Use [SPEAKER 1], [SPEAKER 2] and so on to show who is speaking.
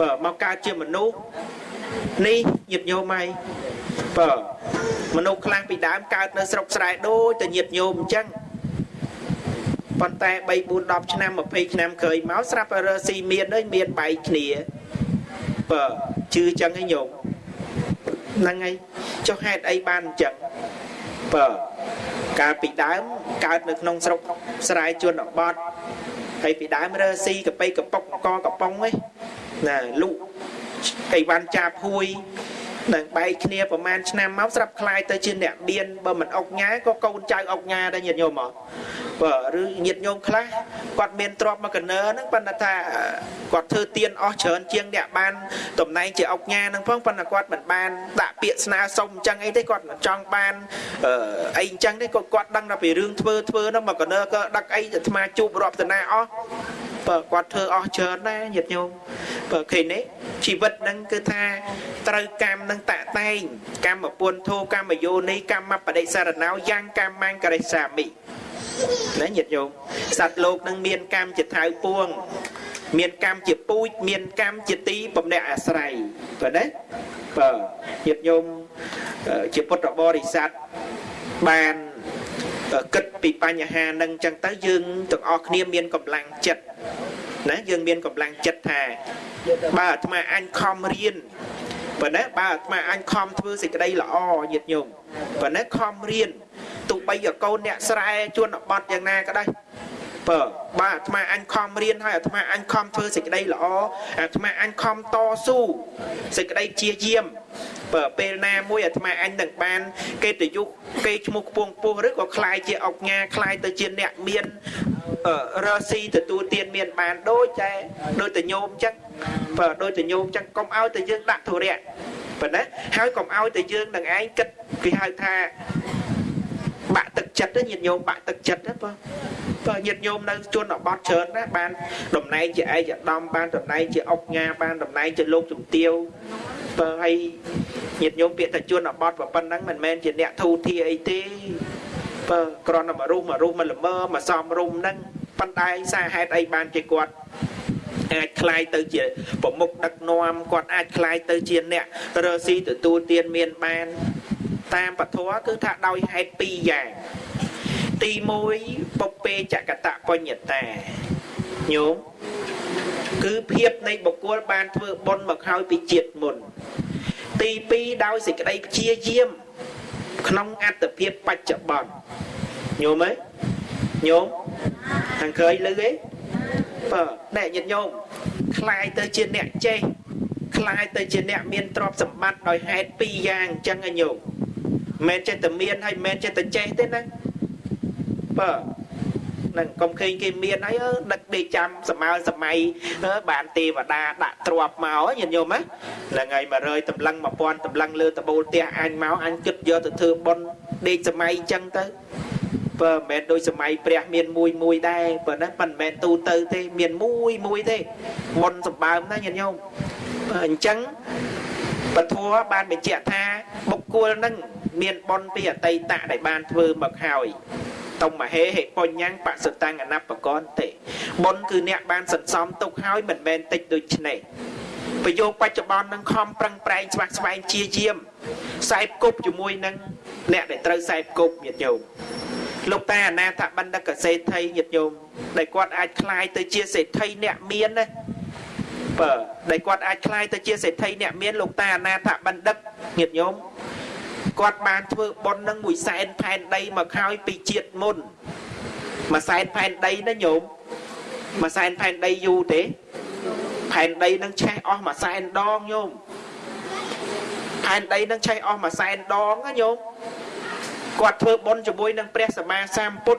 [SPEAKER 1] បើមកកើតជាមនុស្សនេះញាតិញោមហើយបើមនុស្សខ្លះពីដើមកើតនៅស្រុកស្រែដូចតែញាតិញោមអញ្ចឹងប៉ុន្តែ3 4 10ឆ្នាំ20ឆ្នាំក្រោយមកស្រាប់តែរើស៊ីមានហើយមានបែកគ្នាបើជឿអញ្ចឹងឯងញោមហ្នឹងហើយចុះហេតុអីបានអញ្ចឹងបើកាលពីដើមកើតនៅក្នុងស្រុកស្រែជនបទហើយពីដើមរើស៊ីកប៉ីកប៉ុកកកប៉ុងឯ ណាលូកអីវ៉ាន់ចាបហួយនឹងបែកគ្នាប្រហែលឆ្នាំមកស្រាប់คลายទៅជាអ្នកមានបើមិនអុកញ៉ាក៏កូនចៅអុកញ៉ាដែរញាតិញោមមកបើឬញាតិញោមខ្លះគាត់មានទ្រព្យមកកណើហ្នឹងប៉ុន្តែថាគាត់ធ្វើទៀនអស់ច្រើនជាងអ្នកបានតំណែងជាអុកញ៉ាហ្នឹងផងប៉ុន្តែគាត់មិនបានដាក់ពាក្យស្នើសុំអញ្ចឹងអីទេគាត់មិនចង់បានអីអញ្ចឹងទេក៏គាត់ដឹងថាពីរឿងធ្វើធ្វើហ្នឹងមកកណើក៏ដឹកអីអាត្មាជួបរាប់តាណាអស់ បើគាត់ធ្វើអស់ច្រើនដែរញាតិញោមបើឃើញនេះជីវិតហ្នឹងគឺថាត្រូវកម្មនឹងតតែងកម្មពុនធោកម្មយោនីកម្មបដិសារណោយ៉ាងកម្មង្ករិសាមិណាញាតិញោមសត្វលោកនឹងមានកម្មជាថៅពួងមានកម្មជាពូជមានកម្មជាទីបំណែកអាស្រ័យបាទណាបើញាតិញោមជាពុទ្ធបរិស័ទបាន គិតពីបញ្ហានឹងចឹងទៅយើងទាំងអស់គ្នាមានកម្លាំងចិត្តណាយើងមានកម្លាំងចិត្តថា បើអាត្មាអញខំរៀនបើណាបើអាត្មាអញខំធ្វើសេចក្តីល្អញាតិញោមបើណាខំរៀនទោះបីកកូនអ្នកស្រែជួនបត់យ៉ាងណាក៏ដោយបើបើអាត្មាអញខំរៀនហើយអាត្មាអញខំធ្វើសេចក្តីល្អអាត្មាអញខំតស៊ូសេចក្តីជាយាម បើពេលណាមួយអាត្មាអញនឹងបានកិត្តិយសគេឈ្មោះខ្ពងពោះឬក៏คล้ายជាអុកញ៉ាคล้ายទៅជាអ្នកមានរស់ស៊ីទទួលទានមានបានដូចតែដូចតែញោមអញ្ចឹងបើដូចតែញោមអញ្ចឹងកុំឲ្យតែយើងដាក់ធុរៈប៉ុណ្ណាហើយកុំឲ្យតែយើងនឹងឯងគិតគេហៅថាបាក់ទឹកចិត្តញាតិញោមបាក់ទឹកចិត្តណាបើបើញាតិញោមនៅជនបទច្រើនណាបានតំណែងជាឯកឧត្តមបានតំណែងជាអុកញ៉ាបានតំណែងជាលោកជំទាវបើឲ្យ ញាតិញោមពាក្យថាជនបទប៉ុណ្ណឹងមិនមែនជាអ្នកធូធាអីទេបើគ្រាន់តែមករុះមករុះមកល្មើមកសំរុំហ្នឹងប៉ុន្តែសារហេតុអីបានជាគាត់អាចคลายទៅជាប្រមុខដឹកនាំគាត់អាចคลายទៅជាអ្នករស់ស៊ីទទួលទានមានបានតាមពធគឺថាដោយហេតុពីរយ៉ាងទី1ពុពេចកតបញ្ញតាញោមគឺភាពនៃបុគ្គលបានធ្វើបុណ្យមកហើយពីជាតិមុន ទី2ដោយសេចក្តីព្យាយាមក្នុងអត្តភាពបច្ចុប្បន្នញោមទេញោមខាងក្រោយលឺទេបើអ្នកញាតិញោមคลายទៅជាអ្នកចេះคลายទៅជាអ្នកមានទ្រព្យសម្បត្តិដោយហេតុពីរយ៉ាងអញ្ចឹងឯញោមមិនចេះតែមានហើយមិនចេះតែចេះទេណាបើ នឹងកុំឃើញគេមានហើយដឹកដេកចាំសម័យសម័យបានទេវតាដាក់ទ្របមកញាតិញោមហ្នឹងហើយ100តម្លឹង1000តម្លឹងលើតបូលផ្ទះអញមកអញគិតយកទៅធ្វើប៉ុនដេកសម័យអញ្ចឹងទៅបើមិនមែនដូចសម័យព្រះមានមួយមួយដែរបើណាមិនមែនទូទៅទេមានមួយមួយទេប៉ុនសម្បើមណាញាតិញោមអញ្ចឹងពធបានបញ្ជាក់ថាបុគ្គលនឹងមានប៉ុនពីអតីតដែលបានធ្វើមកហើយ តុមហេហេបញ្ញបសតាំងអនបកនទេបុណ្យគឺអ្នកបានសន្សំទុកហើយមិនមែនតិចដូចនេះប្រយោគបច្ចុប្បន្ននឹងខំប្រឹងប្រែងស្វះស្វែងជាយាមខ្សែគប់ជាមួយនឹងអ្នកដែលត្រូវខ្សែគប់ញាតិញោមលោកតាអនាថបណ្ឌិតកសេដ្ឋីញាតិញោមដែលគាត់អាចคลายទៅជាសេដ្ឋីអ្នកមានណាបើដែលគាត់អាចคลายទៅជាសេដ្ឋីអ្នកមានលោកតាអនាថបណ្ឌិតញាតិញោម គាត់បានធ្វើបុណ្យនឹងមួយសែនផែនដីមកហើយពីជាតិមុនមួយសែនផែនដីណាញោមមួយសែនផែនដីយូរទេផែនដីនឹងឆេះអស់មួយសែនដងញោមផែនដីនឹងឆេះអស់មួយសែនដងណាញោមគាត់ធ្វើបុណ្យជាមួយនឹងព្រះសម្មាសម្ពុទ្ធ